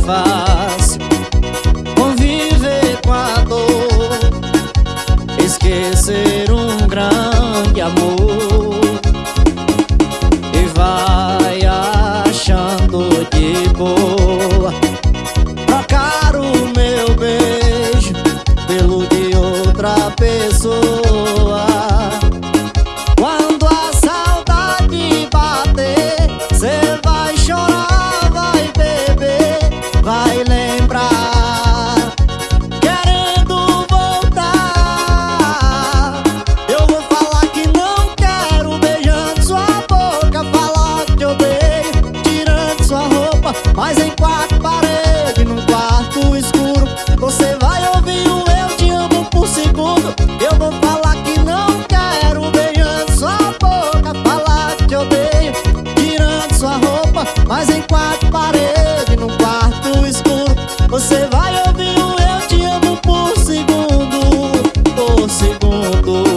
fácil Conviver com a dor Esquecer um grande amor. E vai achando de boa Trocar o meu beijo pelo de outra pessoa tudo